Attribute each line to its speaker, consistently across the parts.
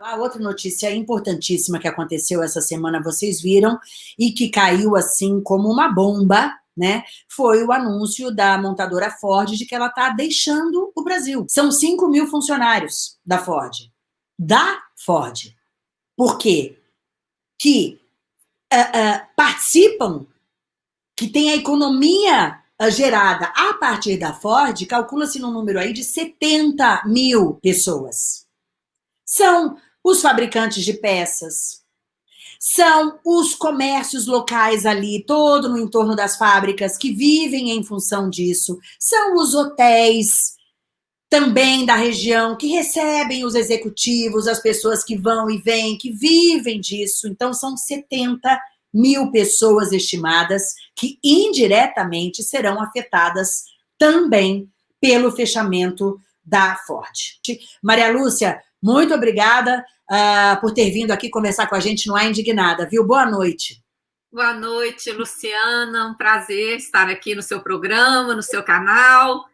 Speaker 1: A outra notícia importantíssima que aconteceu essa semana, vocês viram, e que caiu assim como uma bomba, né, foi o anúncio da montadora Ford de que ela está deixando o Brasil. São 5 mil funcionários da Ford. Da Ford. Por quê? Que uh, uh, participam, que tem a economia uh, gerada a partir da Ford, calcula-se num número aí de 70 mil pessoas. São os fabricantes de peças, são os comércios locais ali, todo no entorno das fábricas, que vivem em função disso, são os hotéis também da região, que recebem os executivos, as pessoas que vão e vêm, que vivem disso, então são 70 mil pessoas estimadas que indiretamente serão afetadas também pelo fechamento da Ford. Maria Lúcia, muito obrigada uh, por ter vindo aqui conversar com a gente no A Indignada, viu? Boa noite.
Speaker 2: Boa noite, Luciana. Um prazer estar aqui no seu programa, no seu canal.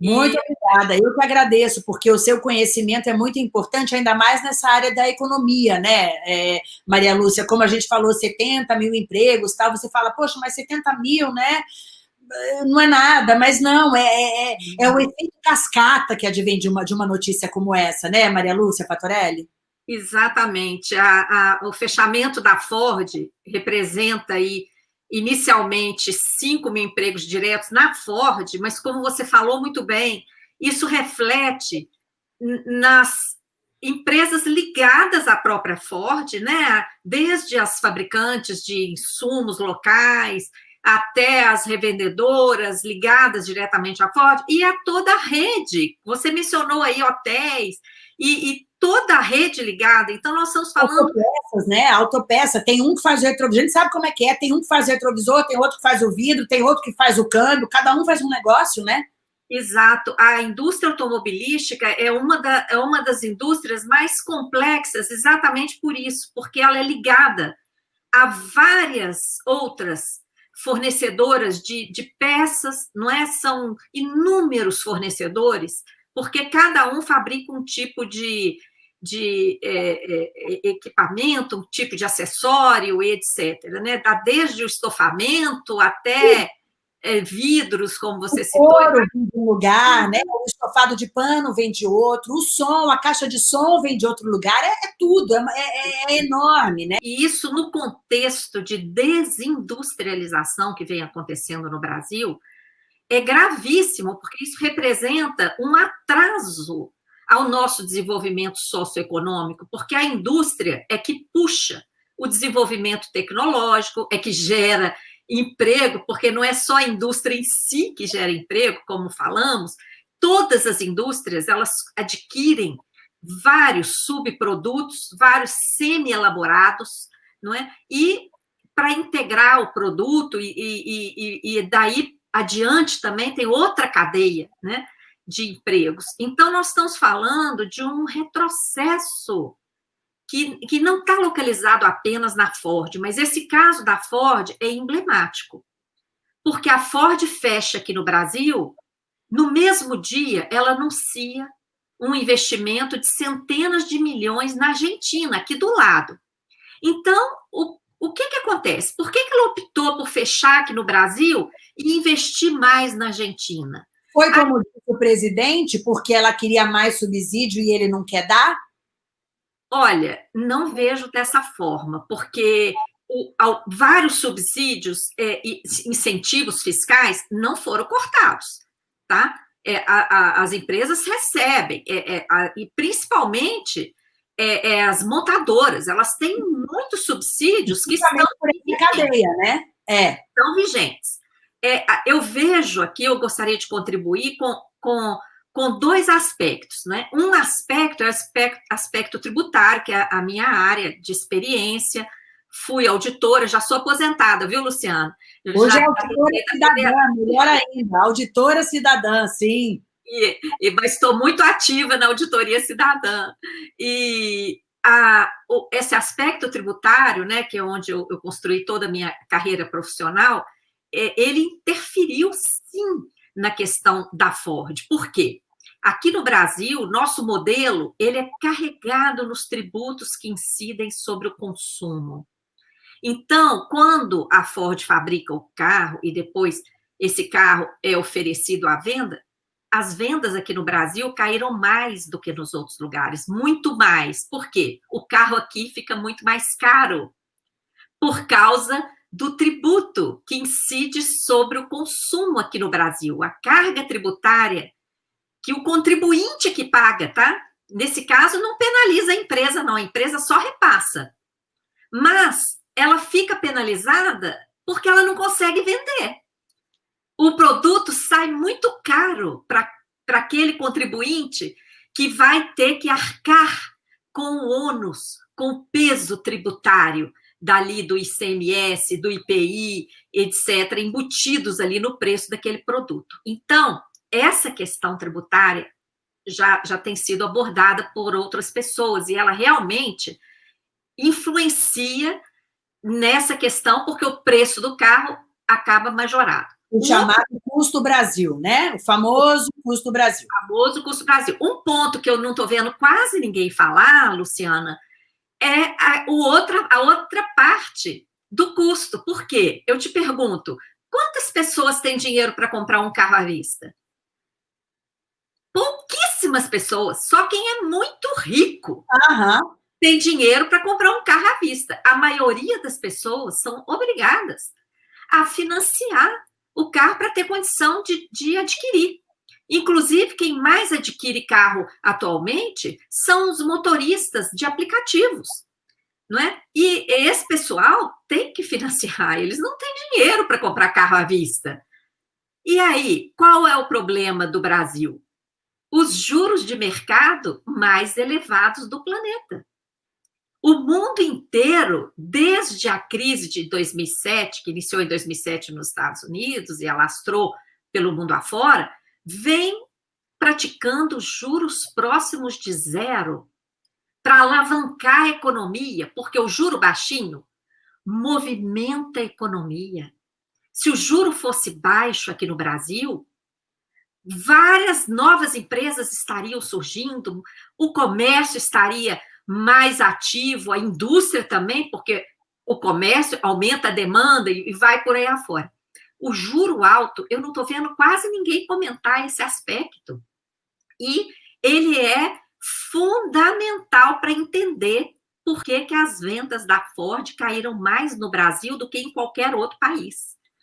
Speaker 1: Muito e... obrigada. Eu que agradeço, porque o seu conhecimento é muito importante, ainda mais nessa área da economia, né, é, Maria Lúcia? Como a gente falou, 70 mil empregos, tal, você fala, poxa, mas 70 mil, né? Não é nada, mas não, é, é, é, é o efeito cascata que advém de uma, de uma notícia como essa, né, Maria Lúcia Fatorelli?
Speaker 2: Exatamente. A, a, o fechamento da Ford representa aí, inicialmente, 5 mil empregos diretos na Ford, mas como você falou muito bem, isso reflete nas empresas ligadas à própria Ford, né? desde as fabricantes de insumos locais, até as revendedoras ligadas diretamente à Ford e a toda a rede. Você mencionou aí hotéis e, e toda a rede ligada. Então, nós estamos falando...
Speaker 1: Autopeças, né? Autopeça. Tem um que faz o retrovisor, a gente sabe como é que é. Tem um que faz o retrovisor, tem outro que faz o vidro, tem outro que faz o câmbio. Cada um faz um negócio, né?
Speaker 2: Exato. A indústria automobilística é uma, da, é uma das indústrias mais complexas exatamente por isso, porque ela é ligada a várias outras fornecedoras de, de peças, não é? São inúmeros fornecedores, porque cada um fabrica um tipo de, de é, é, equipamento, um tipo de acessório, etc. Né? Desde o estofamento até é, vidros, como você o citou.
Speaker 1: Couro vem de um lugar, né? o estofado de pano vem de outro, o som, a caixa de som vem de outro lugar, é, é tudo, é, é, é, enorme. Né?
Speaker 2: E isso no contexto de desindustrialização que vem acontecendo no Brasil, é gravíssimo, porque isso representa um atraso ao nosso desenvolvimento socioeconômico, porque a indústria é que puxa o desenvolvimento tecnológico, é que gera emprego, porque não é só a indústria em si que gera emprego, como falamos, todas as indústrias, elas adquirem vários subprodutos, vários semi-elaborados, não é? E para integrar o produto e, e, e, e, daí adiante também tem outra cadeia, né, de empregos. Então, nós estamos falando de um retrocesso que, que não está localizado apenas na Ford, mas esse caso da Ford é emblemático, porque a Ford fecha aqui no Brasil, no mesmo dia ela anuncia um investimento de centenas de milhões na Argentina, aqui do lado. Então, o, o que, que acontece? Por que, que ela optou por fechar aqui no Brasil e investir mais na Argentina?
Speaker 1: Foi como disse o presidente, porque ela queria mais subsídio e ele não quer dar?
Speaker 2: Olha, não vejo dessa forma, porque o, ao, vários subsídios é, e incentivos fiscais não foram cortados, tá? É, a, a, as empresas recebem, é, é a, e principalmente é, é, as montadoras, elas têm muitos subsídios que estão...
Speaker 1: Cadeia, né?
Speaker 2: É. Estão vigentes. eu vejo aqui, eu gostaria de contribuir com, com com dois aspectos. Né? Um aspecto é o aspecto, aspecto tributário, que é a minha área de experiência. Fui auditora, já sou aposentada, viu, Luciana?
Speaker 1: Hoje já, é auditora cidadã, melhor ainda, auditora cidadã, sim.
Speaker 2: E, e, mas estou muito ativa na auditoria cidadã. E a, o, esse aspecto tributário, né, que é onde eu, eu construí toda a minha carreira profissional, é, ele interferiu, sim, na questão da Ford. Por quê? Aqui no Brasil, nosso modelo, ele é carregado nos tributos que incidem sobre o consumo. Então, quando a Ford fabrica o carro e depois esse carro é oferecido à venda, as vendas aqui no Brasil caíram mais do que nos outros lugares, muito mais. Por quê? O carro aqui fica muito mais caro por causa do tributo que incide sobre o consumo aqui no Brasil, a carga tributária que o contribuinte que paga, tá? Nesse caso, não penaliza a empresa, não, a empresa só repassa. Mas ela fica penalizada porque ela não consegue vender o produto sai muito caro para aquele contribuinte que vai ter que arcar com o ônus, com o peso tributário dali do ICMS, do IPI, etc., embutidos ali no preço daquele produto. Então, essa questão tributária já, já tem sido abordada por outras pessoas e ela realmente influencia nessa questão porque o preço do carro acaba majorado.
Speaker 1: O chamado custo Brasil, né? O famoso custo Brasil.
Speaker 2: O famoso custo Brasil. Um ponto que eu não estou vendo quase ninguém falar, Luciana, é a, o outra, a outra parte do custo. Por quê? Eu te pergunto, quantas pessoas têm dinheiro para comprar um carro à vista? Pouquíssimas pessoas. Só quem é muito rico
Speaker 1: uhum.
Speaker 2: tem dinheiro para comprar um carro à vista. A maioria das pessoas são obrigadas a financiar o carro para ter condição de, de adquirir. Inclusive, quem mais adquire carro atualmente são os motoristas de aplicativos. Não é? E esse pessoal tem que financiar, eles não têm dinheiro para comprar carro à vista. E aí, qual é o problema do Brasil? Os juros de mercado mais elevados do planeta. O mundo inteiro, desde a crise de 2007, que iniciou em 2007 nos Estados Unidos e alastrou pelo mundo afora, vem praticando juros próximos de zero para alavancar a economia, porque o juro baixinho movimenta a economia. Se o juro fosse baixo aqui no Brasil, várias novas empresas estariam surgindo, o comércio estaria mais ativo, a indústria também, porque o comércio aumenta a demanda e vai por aí afora. O juro alto, eu não estou vendo quase ninguém comentar esse aspecto. E ele é fundamental para entender por que, que as vendas da Ford caíram mais no Brasil do que em qualquer outro país.